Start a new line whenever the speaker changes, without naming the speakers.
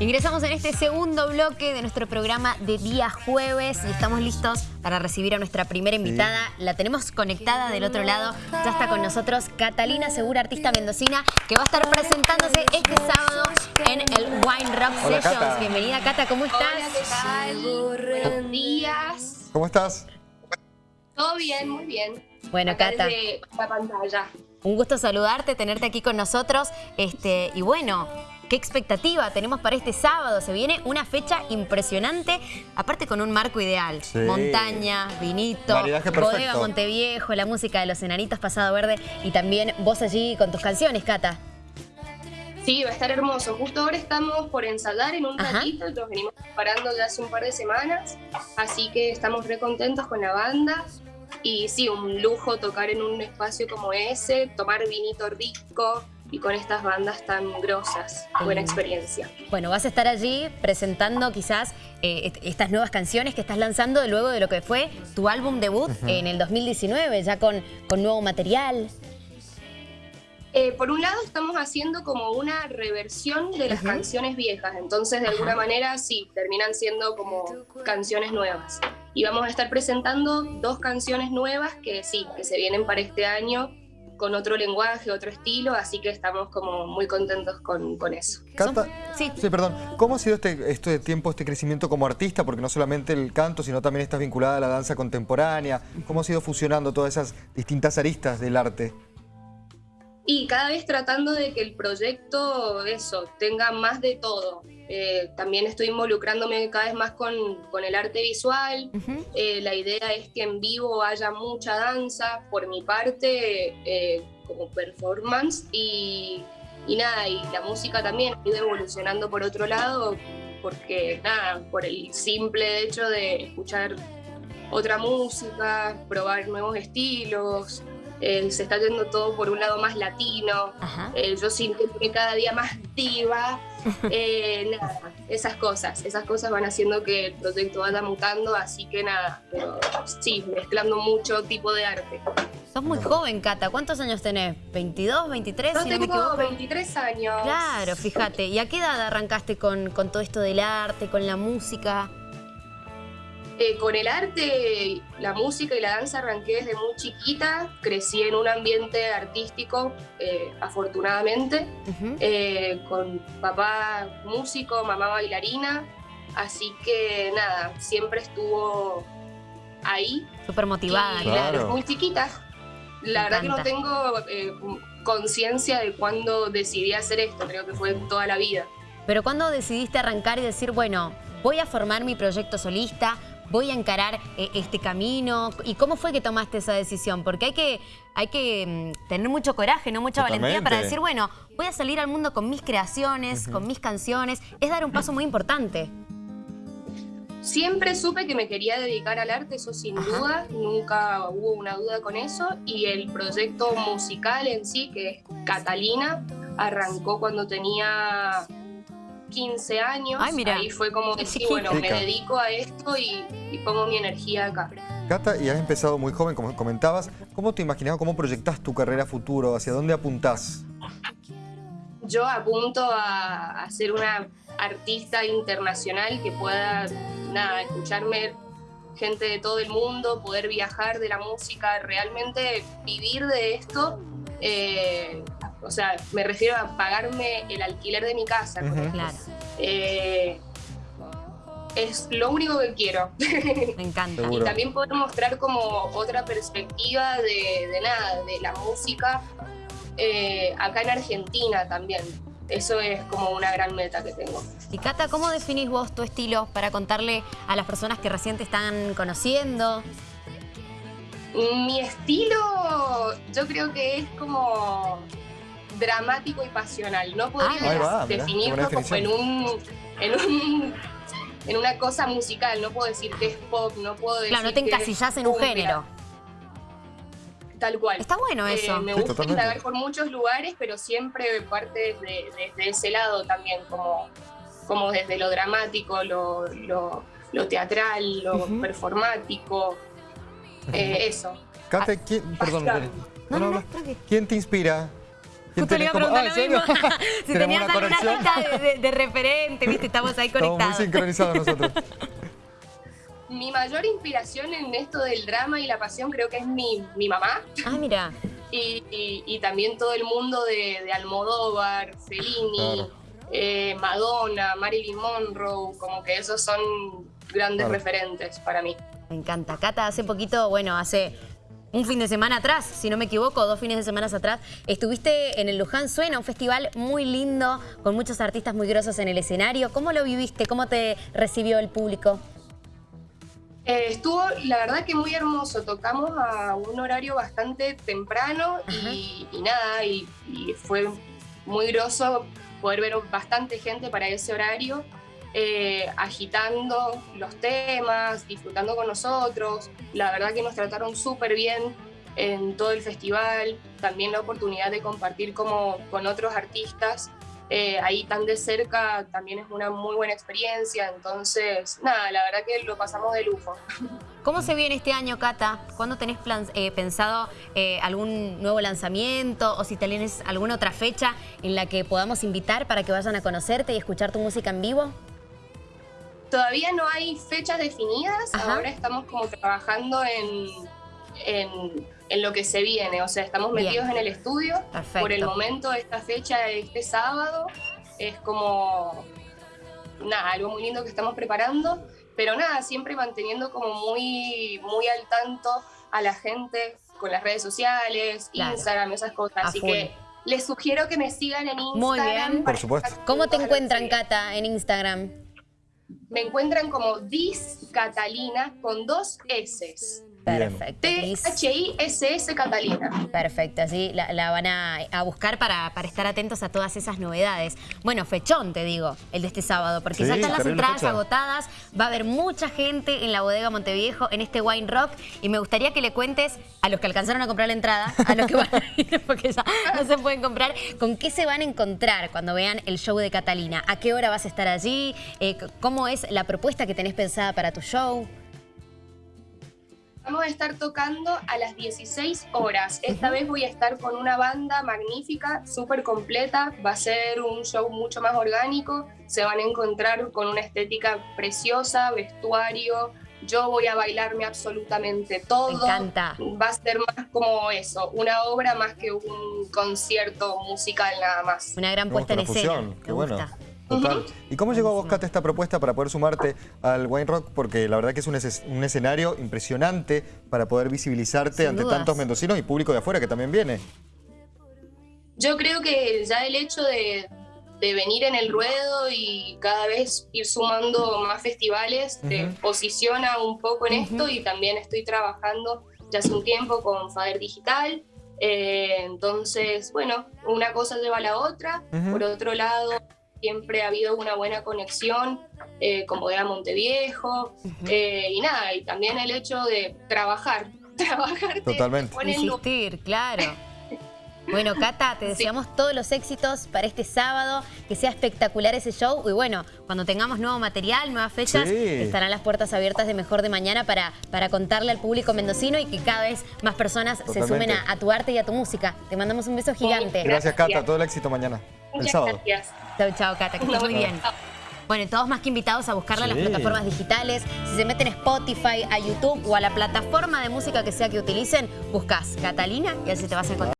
Ingresamos en este segundo bloque de nuestro programa de día jueves y estamos listos para recibir a nuestra primera invitada. La tenemos conectada del otro lado. Ya está con nosotros Catalina Segura, artista mendocina, que va a estar presentándose este sábado en el Wine Rock Sessions. Bienvenida, Cata, ¿cómo estás?
Hola, Buenos días.
¿Cómo estás?
Todo bien, muy bien.
Bueno,
Acá
Cata.
desde la pantalla.
Un gusto saludarte, tenerte aquí con nosotros. Este, y bueno, ¿qué expectativa tenemos para este sábado? Se viene una fecha impresionante, aparte con un marco ideal.
Sí.
Montaña, vinito, bodega Monteviejo, la música de los enanitos Pasado Verde y también vos allí con tus canciones, Cata.
Sí, va a estar hermoso. Justo ahora estamos por ensayar en un
Ajá.
ratito, nos venimos preparando ya hace un par de semanas, así que estamos re contentos con la banda. Y sí, un lujo tocar en un espacio como ese, tomar vinito rico y con estas bandas tan grosas. Buena
Mm.
experiencia.
Bueno, vas a estar allí presentando quizás eh, est- estas nuevas canciones que estás lanzando luego de lo que fue tu álbum debut en el 2019, ya con, con nuevo material.
Eh, por un lado estamos haciendo como una reversión de las canciones viejas, entonces de alguna manera sí, terminan siendo como canciones nuevas. Y vamos a estar presentando dos canciones nuevas que sí, que se vienen para este año con otro lenguaje, otro estilo, así que estamos como muy contentos con, con eso.
Cata,
Sí.
sí, perdón. ¿Cómo ha sido este, este tiempo, este crecimiento como artista? Porque no solamente el canto, sino también estás vinculada a la danza contemporánea. ¿Cómo has ido fusionando todas esas distintas aristas del arte?
Y cada vez tratando de que el proyecto, eso, tenga más de todo. Eh, también estoy involucrándome cada vez más con, con el arte visual. Eh, la idea es que en vivo haya mucha danza, por mi parte, eh, como performance, y, y nada, y la música también ha ido evolucionando por otro lado, porque nada, por el simple hecho de escuchar otra música, probar nuevos estilos, eh, se está yendo todo por un lado más latino, eh, yo sintiéndome cada día más diva, eh, nada, esas cosas, esas cosas van haciendo que el proyecto vaya mutando, así que nada, pero sí, mezclando mucho tipo de arte.
Sos muy joven, Cata. ¿Cuántos años tenés? ¿22, 23,
Yo
si no me
tengo
equivoco?
23 años.
Claro, fíjate. ¿Y a qué edad arrancaste con, con todo esto del arte, con la música?
Eh, con el arte, la música y la danza arranqué desde muy chiquita, crecí en un ambiente artístico, eh, afortunadamente, eh, con papá músico, mamá bailarina, así que nada, siempre estuvo ahí
Súper motivada.
Y,
Claro.
desde muy chiquita. La
Me
verdad que no tengo eh, conciencia de cuándo decidí hacer esto, creo que fue toda la vida.
Pero ¿cuándo decidiste arrancar y decir, bueno, voy a formar mi proyecto solista, voy a encarar eh, este camino? ¿Y cómo fue que tomaste esa decisión? Porque hay que, hay que mm, tener mucho coraje, no mucha valentía para decir, bueno, voy a salir al mundo con mis creaciones, con mis canciones. Es dar un paso muy importante.
Siempre supe que me quería dedicar al arte, eso sin
Ajá.
duda, nunca hubo una duda con eso. Y el proyecto musical en sí, que es Catalina, arrancó cuando tenía 15 años.
Ay, mira.
Ahí fue como
Qué
decir, bueno, me dedico a esto y, y pongo mi energía acá.
Cata, y has empezado muy joven, como comentabas. ¿Cómo te imaginas, cómo proyectas tu carrera futuro? ¿Hacia dónde apuntás?
yo apunto a, a ser una artista internacional que pueda nada, escucharme gente de todo el mundo, poder viajar de la música, realmente vivir de esto. eh, o sea, me refiero a pagarme el alquiler de mi casa.
Ujú.
esto.
Claro,
Eh, es lo único que quiero.
me encanta.
Y también poder mostrar como otra perspectiva de, de nada, de la música eh, acá en Argentina también. Eso es como una gran meta que tengo.
Y Cata, ¿cómo definís vos tu estilo para contarle a las personas que recién te están conociendo?
Mi estilo yo creo que es como dramático y pasional. No podría
Ah,
va,
definirlo como en un, en un en una cosa musical. No puedo decir que es pop, no puedo decir
Claro, no te encasillás en un género.
Tal cual.
Está bueno
Eh,
eso.
me
Sí,
gusta
totalmente.
indagar por muchos lugares, pero siempre parte desde, desde ese lado también, como, como desde lo dramático, lo, lo- lo teatral, lo performático, eh, eso.
Cata, ¿quién, perdón,
basta.
Belén.
No, no, no,
habla.
tranqui.
¿quién te inspira?
Justo le iba a preguntar
Ah,
lo
¿en
mismo. si
¿Tenemos
tenías
una
alguna lista de, de- de referente, viste, estamos ahí
Estamos muy
conectados.
sincronizados nosotros.
Mi mayor inspiración en esto del drama y la pasión creo que es mi, mi mamá
Ah, mira.
y, y- y también todo el mundo de, de Almodóvar, Fellini,
Claro.
eh, Madonna, Marilyn Monroe, como que esos son grandes
Claro.
referentes para mí.
Me encanta. Cata, hace poquito, bueno, hace un fin de semana atrás, si no me equivoco, dos fines de semana atrás, estuviste en el Luján Suena, un festival muy lindo, con muchos artistas muy grosos en el escenario. ¿Cómo lo viviste? ¿Cómo te recibió el público?
Eh, estuvo, la verdad que muy hermoso. Tocamos a un horario bastante temprano y, y nada, y, y fue muy groso poder ver bastante gente para ese horario, eh, agitando los temas, disfrutando con nosotros. La verdad que nos trataron súper bien en todo el festival. También la oportunidad de compartir como con otros artistas eh, ahí tan de cerca también es una muy buena experiencia. Entonces, nada, la verdad que lo pasamos de lujo.
¿Cómo se viene este año, Cata? ¿Cuándo tenés eh, pensado algún nuevo lanzamiento o si tenés alguna otra fecha en la que podamos invitar para que vayan a conocerte y escuchar tu música en vivo?
Todavía no hay fechas definidas,
Ajá.
ahora estamos como trabajando en, en, en lo que se viene, o sea, estamos
Bien.
metidos en el estudio.
Perfecto.
Por el momento, esta fecha, este sábado, es como, nada, algo muy lindo que estamos preparando, pero nada, siempre manteniendo como muy, muy al tanto a la gente con las redes sociales,
Claro.
Instagram, esas cosas.
A
Así
full.
que les sugiero que me sigan en Instagram.
Muy bien.
Por supuesto.
¿Cómo te encuentran. Cata, en Instagram?
Me encuentran como Dis Catalina con dos S.
Perfecto.
T-H-I-S-S Catalina.
Perfecto, así la, la van a, a buscar para, para estar atentos a todas esas novedades. Bueno, fechón, te digo, el de este sábado, porque
Sí,
ya están las entradas
fecha.
agotadas, va a haber mucha gente en la bodega Monteviejo en este Wine Rock y me gustaría que le cuentes a los que alcanzaron a comprar la entrada, a los que van a ir, porque ya no se pueden comprar, con qué se van a encontrar cuando vean el show de Catalina, a qué hora vas a estar allí, Eh, cómo es la propuesta que tenés pensada para tu show.
Vamos a estar tocando a las 16 horas. Esta vez voy a estar con una banda magnífica, súper completa. Va a ser un show mucho más orgánico. Se van a encontrar con una estética preciosa, vestuario. Yo voy a bailarme absolutamente todo.
Me encanta.
Va a ser más como eso, una obra más que un concierto musical nada más.
Una gran puesta en escena.
fusión,
Me
qué bueno.
gusta.
Total. ¿Y cómo llegó a vos, Cata, esta propuesta para poder sumarte al Wine Rock? Porque la verdad que es un, es- un escenario impresionante para poder visibilizarte
Sin
ante
dudas.
tantos mendocinos y público de afuera que también viene.
Yo creo que ya el hecho de, de venir en el ruedo y cada vez ir sumando más festivales te posiciona un poco en esto y también estoy trabajando ya hace un tiempo con Fader Digital. Eh, entonces, bueno, una cosa lleva a la otra. Por otro lado, siempre ha habido una buena conexión eh, con Bodega Monteviejo. eh, y nada, y también el hecho de trabajar. Trabajar te-
Totalmente.
Insistir, claro. Bueno, Cata, te deseamos todos los éxitos para este sábado, que sea espectacular ese show y bueno, cuando tengamos nuevo material, nuevas fechas,
Sí.
estarán las puertas abiertas de Mejor de Mañana para, para contarle al público mendocino y que cada vez más personas se sumen a, a tu arte y a tu música. Te mandamos un beso gigante.
Gracias, Cata. Todo el éxito mañana,
Muchas
sábado.
gracias.
Chau, chau, Cata, que estés muy bien. Bueno, y todos más que invitados a buscarla en las plataformas digitales. Si se meten a Spotify, a YouTube o a la plataforma de música que sea que utilicen, buscas Catalina y así te vas a encontrar.